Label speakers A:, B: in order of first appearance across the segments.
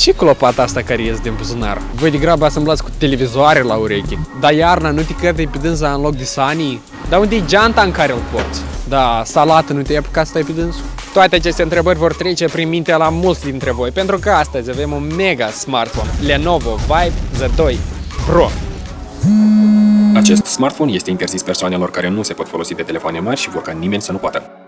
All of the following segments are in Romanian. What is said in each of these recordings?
A: Și clopata asta care ies din buzunar. Voi degrabă asamblați cu televizoare la urechi. Dar iarna nu te cădă pe dânsa în loc de sanii? Dar unde e geanta în care îl porți? Da, salată nu te-ai apucat să stai pe dânsul? Toate aceste întrebări vor trece prin mintea la mulți dintre voi, pentru că astăzi avem un mega smartphone Lenovo Vibe Z2 Pro.
B: Acest smartphone este interzis persoanelor care nu se pot folosi de telefoane mari și vor ca nimeni să nu poată.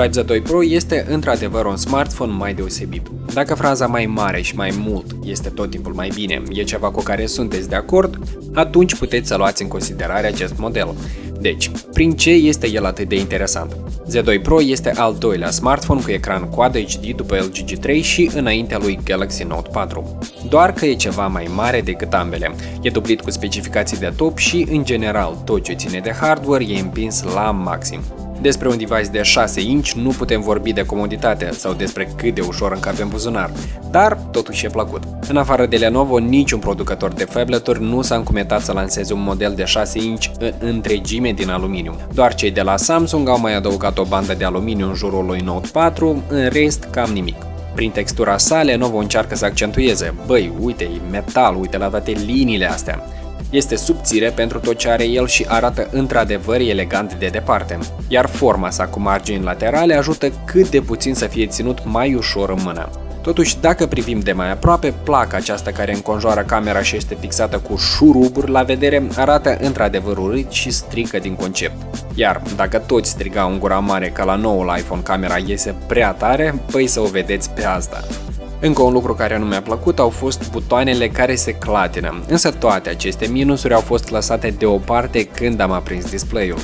B: Vibe Z2 Pro este într-adevăr un smartphone mai deosebit. Dacă fraza mai mare și mai mult este tot timpul mai bine, e ceva cu care sunteți de acord, atunci puteți să luați în considerare acest model. Deci, prin ce este el atât de interesant? Z2 Pro este al doilea smartphone cu ecran Quad HD după LG G3 și înaintea lui Galaxy Note 4. Doar că e ceva mai mare decât ambele. E dublit cu specificații de top și, în general, tot ce ține de hardware e împins la maxim. Despre un device de 6 inch nu putem vorbi de comoditate sau despre cât de ușor încape în buzunar, dar totuși e plăcut. În afară de Lenovo, niciun producător de phableturi nu s-a încumetat să lanseze un model de 6 inch în întregime din aluminiu. Doar cei de la Samsung au mai adăugat o bandă de aluminiu în jurul lui Note 4, în rest cam nimic. Prin textura sa, Lenovo încearcă să accentueze, băi, uite, e metal, uite la toate liniile astea. Este subțire pentru tot ce are el și arată într-adevăr elegant de departe, iar forma sa cu margini laterale ajută cât de puțin să fie ținut mai ușor în mână. Totuși, dacă privim de mai aproape, placa aceasta care înconjoară camera și este fixată cu șuruburi la vedere arată într-adevăr urât și strică din concept. Iar dacă toți strigau în gura mare că la noul iPhone camera iese prea tare, păi să o vedeți pe asta. Încă un lucru care nu mi-a plăcut au fost butoanele care se clatină, însă toate aceste minusuri au fost lăsate deoparte când am aprins display-ul.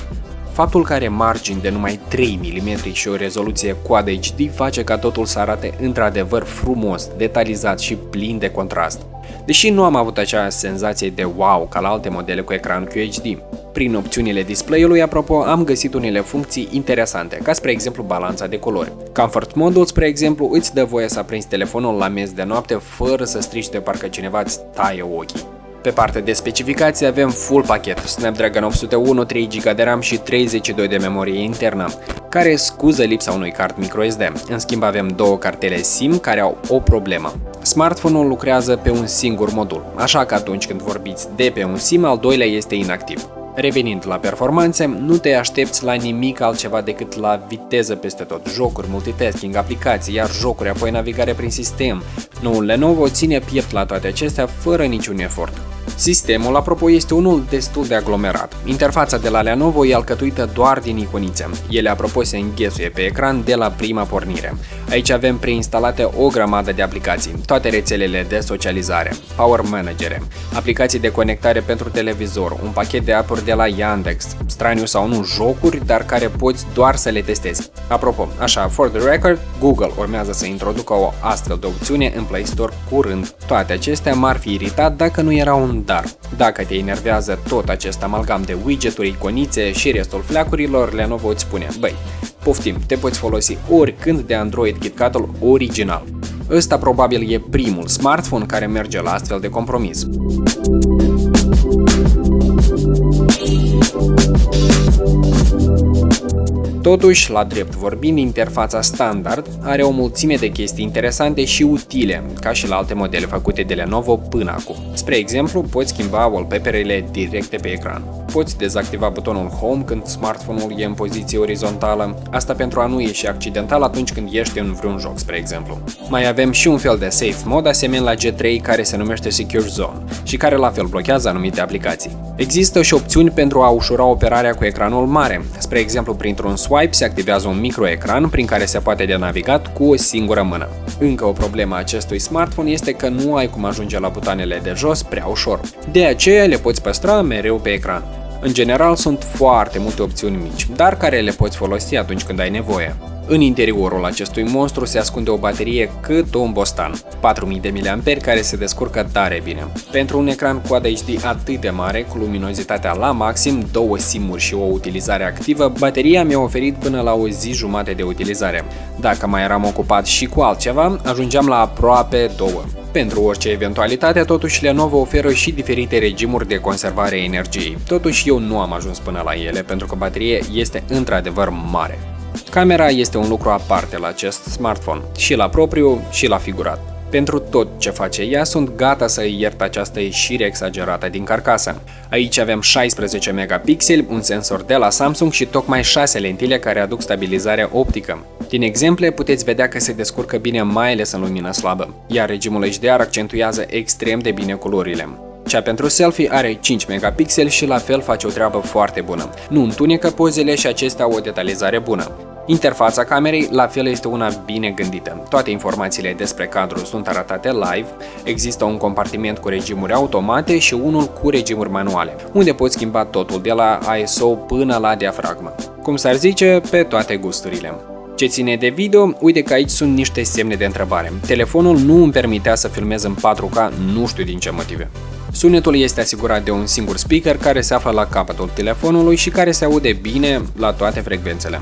B: Faptul că are margini de numai 3 mm și o rezoluție Quad HD face ca totul să arate într-adevăr frumos, detalizat și plin de contrast. Deși nu am avut acea senzație de wow ca la alte modele cu ecran QHD. Prin opțiunile display-ului, apropo, am găsit unele funcții interesante, ca spre exemplu balanța de culori. Comfort Mode, spre exemplu, îți dă voie să aprinzi telefonul la miez de noapte fără să strici de parcă cineva îți taie ochii. Pe partea de specificații avem full pachet, Snapdragon 801, 3 GB de RAM și 32 de memorie internă, care scuză lipsa unui card microSD. În schimb avem două cartele SIM care au o problemă. Smartphone-ul lucrează pe un singur modul, așa că atunci când vorbiți de pe un SIM, al doilea este inactiv. Revenind la performanțe, nu te aștepți la nimic altceva decât la viteză peste tot, jocuri, multitasking, aplicații, iar jocuri, apoi navigare prin sistem. Noul Lenovo ține piept la toate acestea fără niciun efort. Sistemul, apropo, este unul destul de aglomerat. Interfața de la Lenovo e alcătuită doar din iconițe. Ele, apropo, se înghesuie pe ecran de la prima pornire. Aici avem preinstalate o grămadă de aplicații, toate rețelele de socializare, Power Manager, aplicații de conectare pentru televizor, un pachet de apuri de la Yandex, straniu sau nu jocuri, dar care poți doar să le testezi. Apropo, așa, for the record, Google urmează să introducă o astfel de opțiune în Play Store curând. Toate acestea m-ar fi iritat dacă nu era un dar. Dacă te enervează tot acest amalgam de widgeturi, iconițe și restul fleacurilor, Lenovo îți spune, băi, poftim, te poți folosi oricând de Android KitKat-ul original. Ăsta probabil e primul smartphone care merge la astfel de compromis. Totuși, la drept vorbind, interfața standard are o mulțime de chestii interesante și utile, ca și la alte modele făcute de Lenovo până acum. Spre exemplu, poți schimba wallpaper-ele directe pe ecran. Poți dezactiva butonul Home când smartphone-ul e în poziție orizontală, asta pentru a nu ieși accidental atunci când ești în vreun joc, spre exemplu. Mai avem și un fel de safe mode asemenea la G3 care se numește Secure Zone și care la fel blochează anumite aplicații. Există și opțiuni pentru a ușura operarea cu ecranul mare, spre exemplu printr-un swipe se activează un microecran prin care se poate de navigat cu o singură mână. Încă o problemă a acestui smartphone este că nu ai cum ajunge la butoanele de jos prea ușor. De aceea le poți păstra mereu pe ecran. În general sunt foarte multe opțiuni mici, dar care le poți folosi atunci când ai nevoie. În interiorul acestui monstru se ascunde o baterie cât un bostan, 4000 de mAh care se descurcă tare bine. Pentru un ecran Quad HD atât de mare, cu luminozitatea la maxim, două simuri și o utilizare activă, bateria mi-a oferit până la o zi jumate de utilizare. Dacă mai eram ocupat și cu altceva, ajungeam la aproape două. Pentru orice eventualitate, totuși Lenovo oferă și diferite regimuri de conservare a energiei. Totuși eu nu am ajuns până la ele pentru că bateria este într-adevăr mare. Camera este un lucru aparte la acest smartphone, și la propriu și la figurat. Pentru tot ce face ea, sunt gata să îi iert această ieșire exagerată din carcasă. Aici avem 16 megapixeli, un sensor de la Samsung și tocmai 6 lentile care aduc stabilizarea optică. Din exemple puteți vedea că se descurcă bine mai ales în lumină slabă, iar regimul HDR accentuează extrem de bine culorile. Cea pentru selfie are 5 megapixeli și la fel face o treabă foarte bună. Nu întunecă pozele și acestea au o detalizare bună. Interfața camerei la fel este una bine gândită. Toate informațiile despre cadru sunt arătate live, există un compartiment cu regimuri automate și unul cu regimuri manuale, unde poți schimba totul de la ISO până la diafragmă. Cum s-ar zice, pe toate gusturile. Ce ține de video, uite că aici sunt niște semne de întrebare. Telefonul nu îmi permitea să filmez în 4K, nu știu din ce motive. Sunetul este asigurat de un singur speaker care se află la capătul telefonului și care se aude bine la toate frecvențele.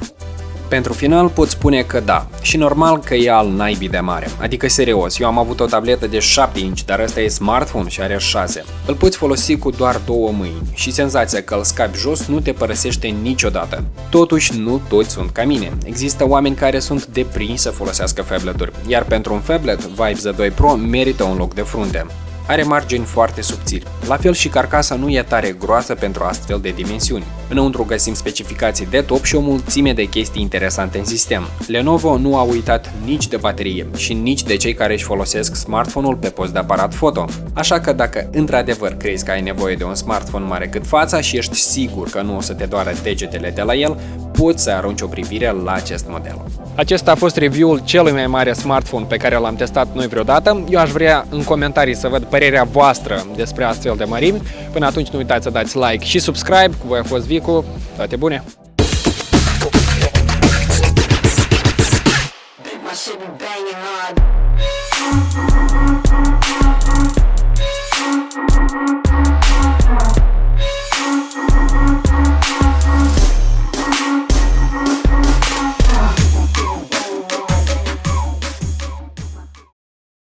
B: Pentru final pot spune că da, și normal că e al naibii de mare, adică serios, eu am avut o tabletă de 7 inch, dar ăsta e smartphone și are 6. Îl poți folosi cu doar două mâini și senzația că îl scapi jos nu te părăsește niciodată. Totuși, nu toți sunt ca mine. Există oameni care sunt deprinși să folosească phablet-uri, iar pentru un phablet, Vibe Z2 Pro merită un loc de frunte. Are margini foarte subțiri. La fel și carcasa nu e tare groasă pentru astfel de dimensiuni. Înăuntru găsim specificații de top și o mulțime de chestii interesante în sistem. Lenovo nu a uitat nici de baterie și nici de cei care își folosesc smartphone-ul pe post de aparat foto. Așa că dacă într-adevăr crezi că ai nevoie de un smartphone mare cât fața și ești sigur că nu o să te doară degetele de la el, poți să arunci o privire la acest model.
A: Acesta a fost review-ul celui mai mare smartphone pe care l-am testat noi vreodată. Eu aș vrea în comentarii să văd părerea voastră despre astfel de mărimi. Până atunci nu uitați să dați like și subscribe. Cu voi a fost Vicu. Toate bune!